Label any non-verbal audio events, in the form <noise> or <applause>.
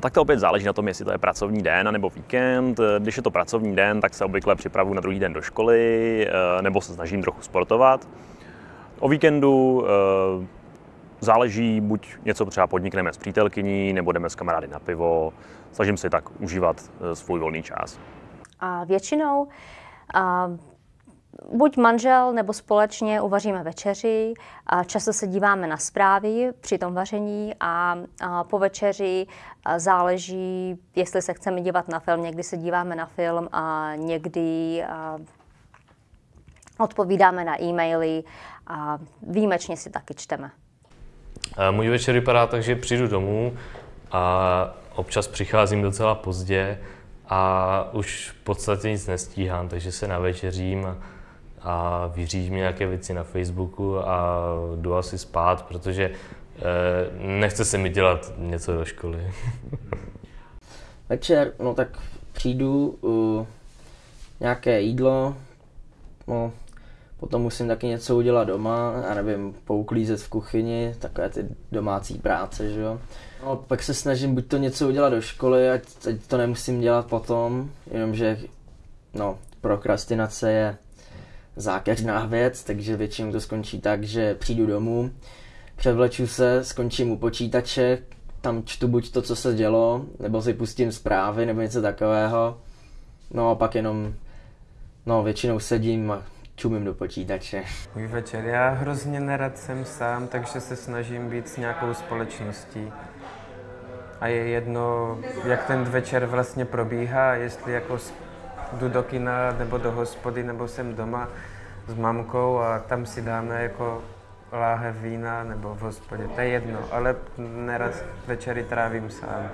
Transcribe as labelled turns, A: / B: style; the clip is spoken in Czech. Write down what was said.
A: Tak to opět záleží na tom, jestli to je pracovní den nebo víkend. Když je to pracovní den, tak se obvykle připravuji na druhý den do školy nebo se snažím trochu sportovat. O víkendu záleží, buď něco třeba podnikneme s přítelkyní, nebo jdeme s kamarády na pivo. Snažím se tak užívat svůj volný čas.
B: A většinou a buď manžel nebo společně uvaříme večeři. A často se díváme na zprávy při tom vaření a, a po večeři záleží, jestli se chceme dívat na film. Někdy se díváme na film a někdy a odpovídáme na e-maily a výjimečně si taky čteme.
C: Můj večer vypadá tak, že přijdu domů a občas přicházím docela pozdě a už v podstatě nic nestíhám, takže se navečeřím a, a vyřídím nějaké věci na Facebooku a jdu asi spát, protože eh, nechce se mi dělat něco do školy. <laughs>
D: Večer, no tak přijdu, uh, nějaké jídlo, no, potom musím taky něco udělat doma, já nevím, pouklízet v kuchyni, takové ty domácí práce, že jo. No, pak se snažím buď to něco udělat do školy, ať, ať to nemusím dělat potom, jenomže no, prokrastinace je zákeřná věc, takže většinou to skončí tak, že přijdu domů, převleču se, skončím u počítače, tam čtu buď to, co se dělo, nebo si pustím zprávy, nebo něco takového. No a pak jenom, no většinou sedím a čumím do počítače.
E: Můj večer, já hrozně nerad jsem sám, takže se snažím být s nějakou společností a je jedno, jak ten večer vlastně probíhá, jestli jako jdu do kina nebo do hospody nebo jsem doma s mamkou a tam si dáme jako láhev vína nebo v hospodě, to je jedno, ale nerad večery trávím sám.